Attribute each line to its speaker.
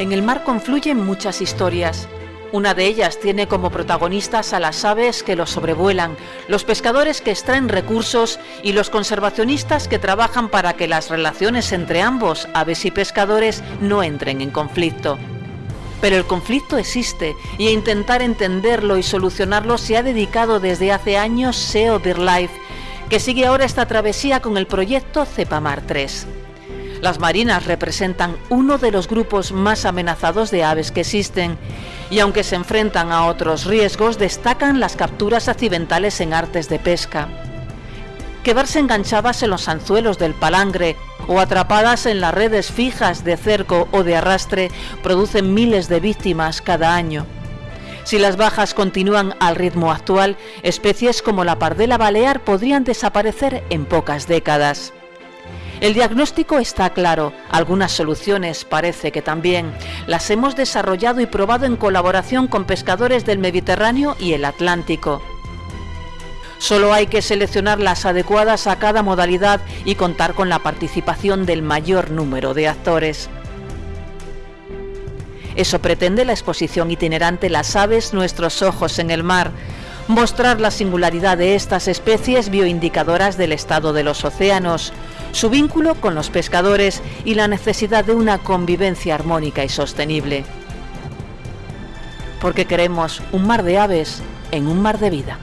Speaker 1: En el mar confluyen muchas historias. Una de ellas tiene como protagonistas a las aves que los sobrevuelan, los pescadores que extraen recursos y los conservacionistas que trabajan para que las relaciones entre ambos, aves y pescadores, no entren en conflicto. Pero el conflicto existe y a intentar entenderlo y solucionarlo se ha dedicado desde hace años SEO Life, que sigue ahora esta travesía con el proyecto Cepamar 3. Las marinas representan uno de los grupos más amenazados de aves que existen y aunque se enfrentan a otros riesgos, destacan las capturas accidentales en artes de pesca. Quedarse enganchadas en los anzuelos del palangre o atrapadas en las redes fijas de cerco o de arrastre producen miles de víctimas cada año. Si las bajas continúan al ritmo actual, especies como la pardela balear podrían desaparecer en pocas décadas. El diagnóstico está claro, algunas soluciones parece que también. Las hemos desarrollado y probado en colaboración con pescadores del Mediterráneo y el Atlántico. Solo hay que seleccionar las adecuadas a cada modalidad y contar con la participación del mayor número de actores. Eso pretende la exposición itinerante Las aves, nuestros ojos en el mar, mostrar la singularidad de estas especies bioindicadoras del estado de los océanos, su vínculo con los pescadores y la necesidad de una convivencia armónica y sostenible. Porque queremos un mar de aves en un mar de vida.